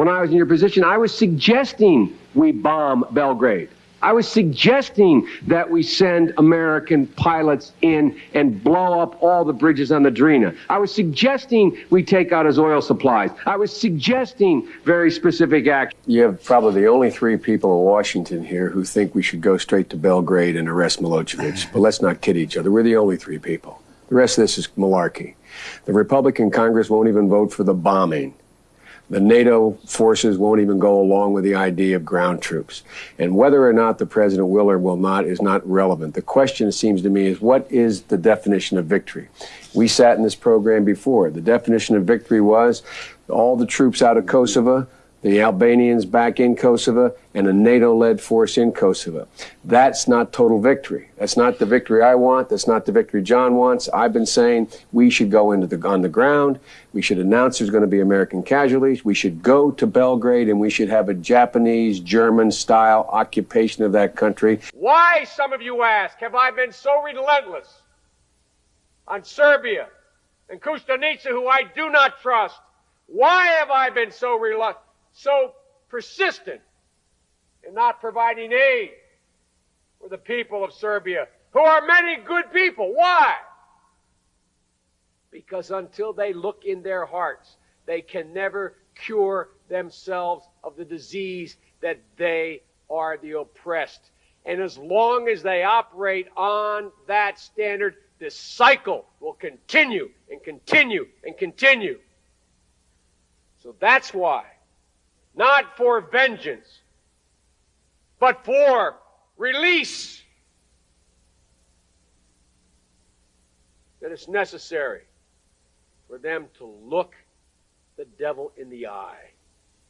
When I was in your position, I was suggesting we bomb Belgrade. I was suggesting that we send American pilots in and blow up all the bridges on the Drina. I was suggesting we take out his oil supplies. I was suggesting very specific action. You have probably the only three people in Washington here who think we should go straight to Belgrade and arrest Milosevic. but let's not kid each other. We're the only three people. The rest of this is malarkey. The Republican Congress won't even vote for the bombing. The NATO forces won't even go along with the idea of ground troops. And whether or not the president will or will not is not relevant. The question, it seems to me, is what is the definition of victory? We sat in this program before. The definition of victory was all the troops out of Kosovo, the Albanians back in Kosovo, and a NATO led force in Kosovo. That's not total victory. That's not the victory I want. That's not the victory John wants. I've been saying we should go into the, on the ground. We should announce there's going to be American casualties. We should go to Belgrade and we should have a Japanese, German style occupation of that country. Why, some of you ask, have I been so relentless on Serbia and Kostunica, who I do not trust? Why have I been so reluctant? So persistent in not providing aid for the people of Serbia, who are many good people. Why? Because until they look in their hearts, they can never cure themselves of the disease that they are the oppressed. And as long as they operate on that standard, this cycle will continue and continue and continue. So that's why not for vengeance, but for release. That it's necessary for them to look the devil in the eye